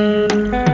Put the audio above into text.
Música